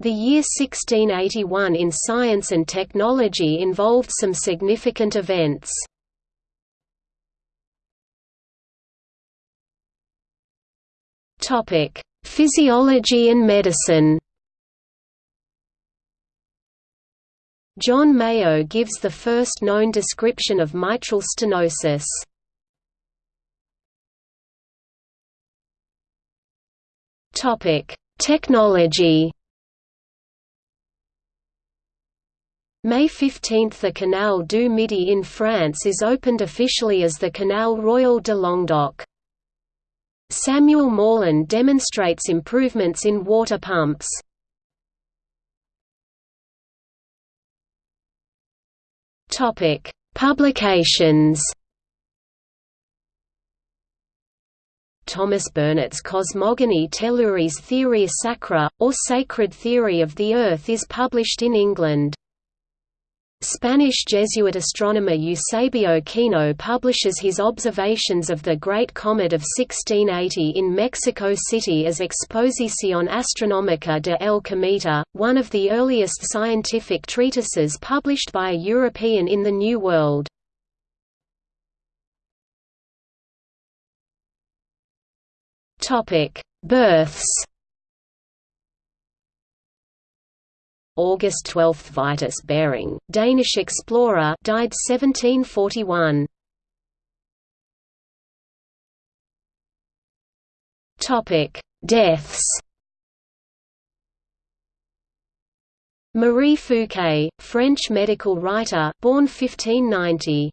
The year 1681 in science and technology involved some significant events. Topic: Physiology and medicine John Mayow gives the first known description of mitral stenosis. Topic: Technology May 15 – The Canal du Midi in France is opened officially as the Canal Royal de Languedoc. Samuel Morland demonstrates improvements in water pumps. Publications. Thomas Burnet's Cosmogony Telluris Theoria Sacra, or Sacred Theory of the Earth is published in England. Spanish Jesuit astronomer Eusebio Kino publishes his observations of the Great Comet of 1680 in Mexico City as Exposición Astronómica de El Cometa, one of the earliest scientific treatises published by a European in the New World. Births August 12 – Vitus Bering, Danish explorer died 1741. Topic: Deaths Marie Fouquet, French medical writer, born 1590.